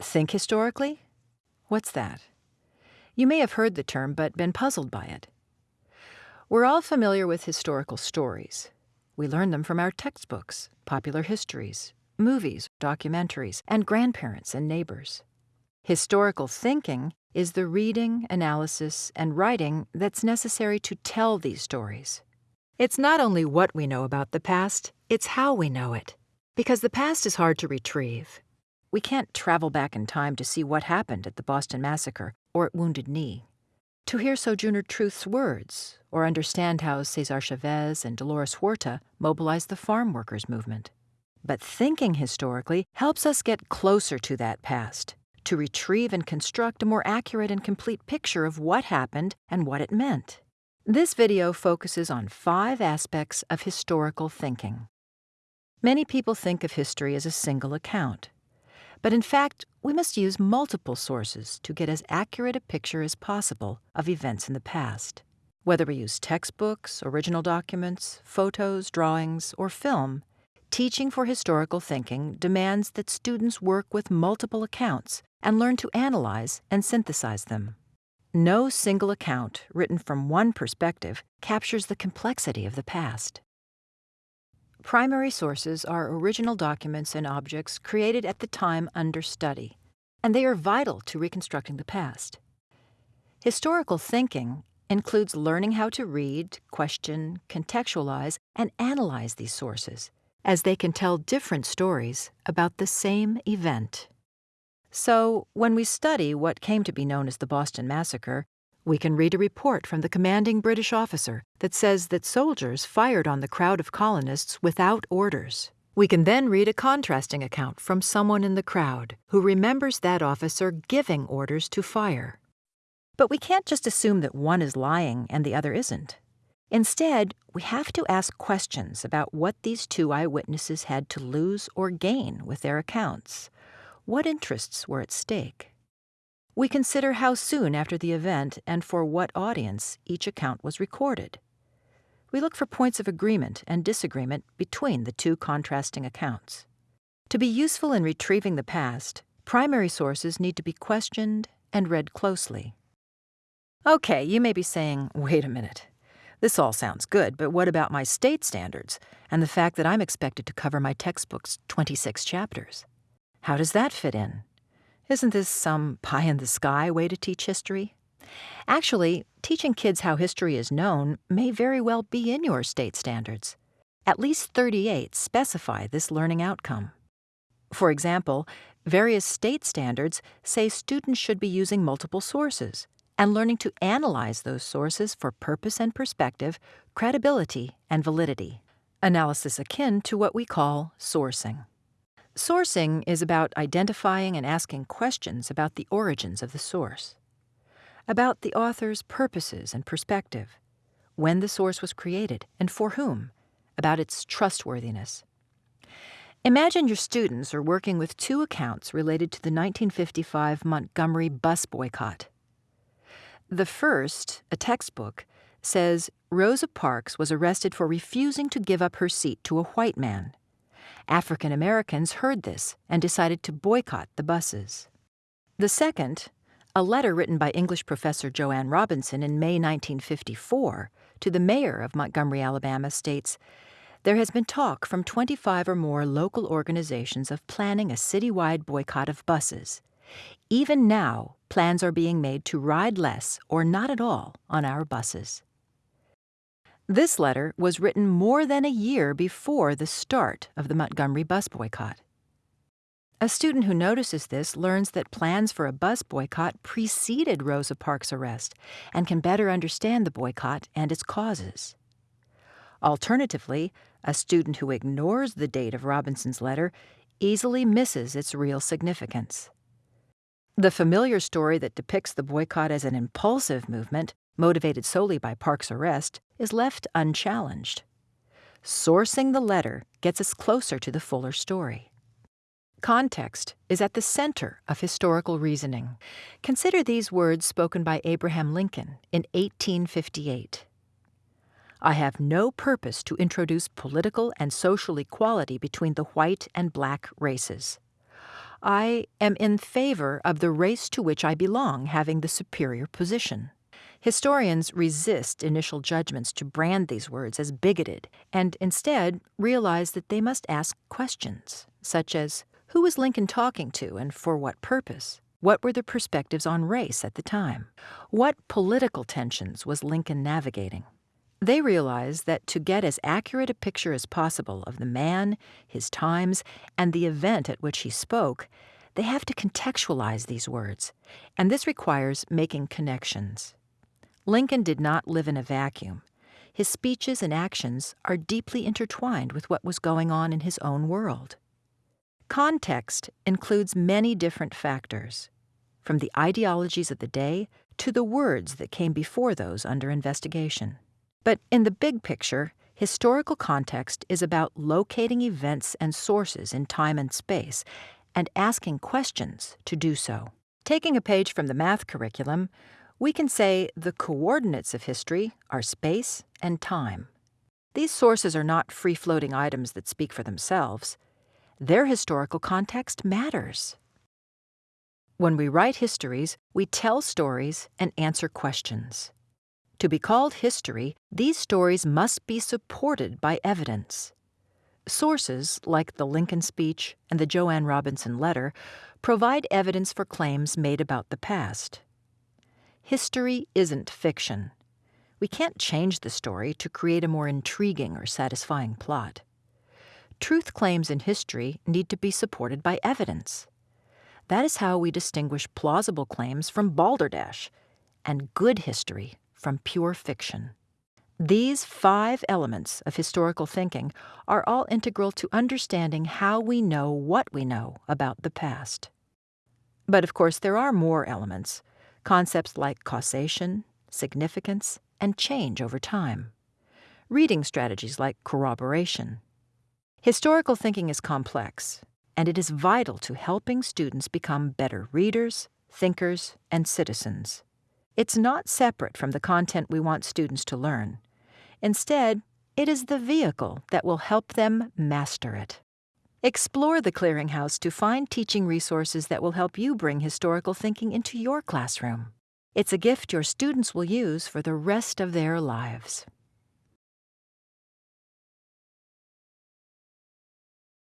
Think historically? What's that? You may have heard the term but been puzzled by it. We're all familiar with historical stories. We learn them from our textbooks, popular histories, movies, documentaries, and grandparents and neighbors. Historical thinking is the reading, analysis, and writing that's necessary to tell these stories. It's not only what we know about the past, it's how we know it. Because the past is hard to retrieve. We can't travel back in time to see what happened at the Boston Massacre or at Wounded Knee. To hear Sojourner Truth's words or understand how Cesar Chavez and Dolores Huerta mobilized the farm workers movement. But thinking historically helps us get closer to that past, to retrieve and construct a more accurate and complete picture of what happened and what it meant. This video focuses on five aspects of historical thinking. Many people think of history as a single account. But in fact, we must use multiple sources to get as accurate a picture as possible of events in the past. Whether we use textbooks, original documents, photos, drawings, or film, teaching for historical thinking demands that students work with multiple accounts and learn to analyze and synthesize them. No single account written from one perspective captures the complexity of the past. Primary sources are original documents and objects created at the time under study, and they are vital to reconstructing the past. Historical thinking includes learning how to read, question, contextualize, and analyze these sources, as they can tell different stories about the same event. So, when we study what came to be known as the Boston Massacre, we can read a report from the commanding British officer that says that soldiers fired on the crowd of colonists without orders. We can then read a contrasting account from someone in the crowd who remembers that officer giving orders to fire. But we can't just assume that one is lying and the other isn't. Instead, we have to ask questions about what these two eyewitnesses had to lose or gain with their accounts. What interests were at stake? We consider how soon after the event and for what audience each account was recorded. We look for points of agreement and disagreement between the two contrasting accounts. To be useful in retrieving the past, primary sources need to be questioned and read closely. Okay, you may be saying, wait a minute. This all sounds good, but what about my state standards and the fact that I'm expected to cover my textbook's 26 chapters? How does that fit in? Isn't this some pie in the sky way to teach history? Actually, teaching kids how history is known may very well be in your state standards. At least 38 specify this learning outcome. For example, various state standards say students should be using multiple sources and learning to analyze those sources for purpose and perspective, credibility, and validity. Analysis akin to what we call sourcing. Sourcing is about identifying and asking questions about the origins of the source, about the author's purposes and perspective, when the source was created and for whom, about its trustworthiness. Imagine your students are working with two accounts related to the 1955 Montgomery bus boycott. The first, a textbook, says Rosa Parks was arrested for refusing to give up her seat to a white man African Americans heard this and decided to boycott the buses. The second, a letter written by English professor Jo Ann Robinson in May 1954 to the mayor of Montgomery, Alabama, states There has been talk from 25 or more local organizations of planning a citywide boycott of buses. Even now, plans are being made to ride less or not at all on our buses. This letter was written more than a year before the start of the Montgomery bus boycott. A student who notices this learns that plans for a bus boycott preceded Rosa Parks' arrest and can better understand the boycott and its causes. Alternatively, a student who ignores the date of Robinson's letter easily misses its real significance. The familiar story that depicts the boycott as an impulsive movement motivated solely by Parks' arrest, is left unchallenged. Sourcing the letter gets us closer to the fuller story. Context is at the center of historical reasoning. Consider these words spoken by Abraham Lincoln in 1858. I have no purpose to introduce political and social equality between the white and black races. I am in favor of the race to which I belong having the superior position. Historians resist initial judgments to brand these words as bigoted and instead realize that they must ask questions, such as Who was Lincoln talking to and for what purpose? What were the perspectives on race at the time? What political tensions was Lincoln navigating? They realize that to get as accurate a picture as possible of the man, his times, and the event at which he spoke, they have to contextualize these words, and this requires making connections. Lincoln did not live in a vacuum. His speeches and actions are deeply intertwined with what was going on in his own world. Context includes many different factors, from the ideologies of the day to the words that came before those under investigation. But in the big picture, historical context is about locating events and sources in time and space and asking questions to do so. Taking a page from the math curriculum, we can say the coordinates of history are space and time. These sources are not free floating items that speak for themselves. Their historical context matters. When we write histories, we tell stories and answer questions. To be called history, these stories must be supported by evidence. Sources, like the Lincoln speech and the Jo Ann Robinson letter, provide evidence for claims made about the past. History isn't fiction. We can't change the story to create a more intriguing or satisfying plot. Truth claims in history need to be supported by evidence. That is how we distinguish plausible claims from balderdash, and good history from pure fiction. These five elements of historical thinking are all integral to understanding how we know what we know about the past. But of course, there are more elements, concepts like causation, significance, and change over time, reading strategies like corroboration. Historical thinking is complex, and it is vital to helping students become better readers, thinkers, and citizens. It's not separate from the content we want students to learn. Instead, it is the vehicle that will help them master it. Explore the Clearinghouse to find teaching resources that will help you bring historical thinking into your classroom. It's a gift your students will use for the rest of their lives.